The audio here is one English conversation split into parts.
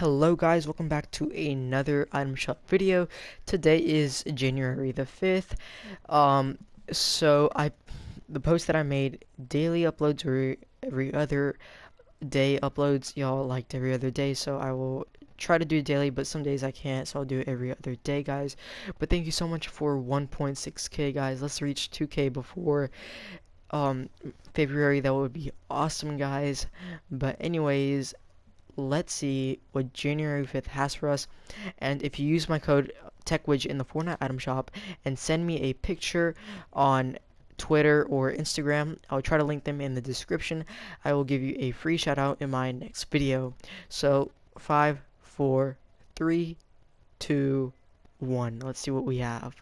Hello guys, welcome back to another item shop video. Today is January the 5th. Um, so I, the post that I made, daily uploads or every other day uploads, y'all liked every other day, so I will try to do daily, but some days I can't, so I'll do it every other day, guys. But thank you so much for 1.6k, guys. Let's reach 2k before um February. That would be awesome, guys. But anyways, let's see what January 5th has for us. And if you use my code TechWidget in the Fortnite item shop and send me a picture on Twitter or Instagram, I'll try to link them in the description. I will give you a free shout out in my next video. So, five, four, three, two, one. Let's see what we have.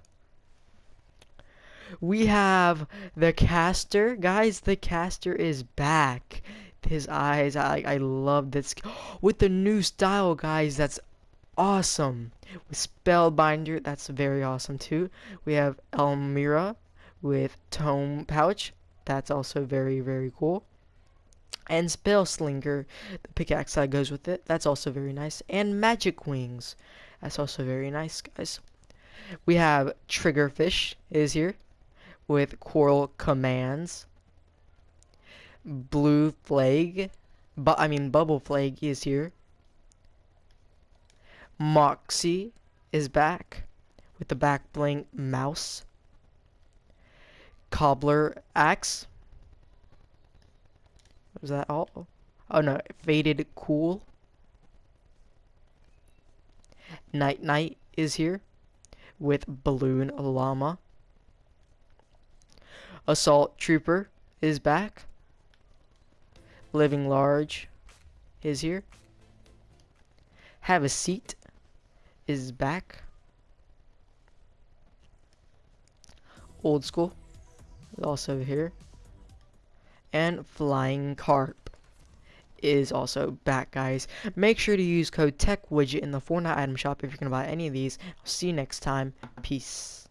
We have the Castor. Guys, the Castor is back his eyes. I I love this with the new style, guys. That's awesome. With Spellbinder, that's very awesome too. We have Elmira with Tome Pouch. That's also very very cool. And Spell Slinger, the pickaxe that goes with it. That's also very nice. And Magic Wings. That's also very nice, guys. We have Triggerfish is here with Coral Commands. Blue Flag, but I mean Bubble Flag is here. Moxie is back with the back bling mouse. Cobbler axe. Was that all? Oh no, faded cool. Night Night is here with Balloon Llama. Assault Trooper is back Living Large is here. Have a Seat is back. Old School is also here. And Flying Carp is also back, guys. Make sure to use code TechWidget in the Fortnite item shop if you're going to buy any of these. I'll see you next time. Peace.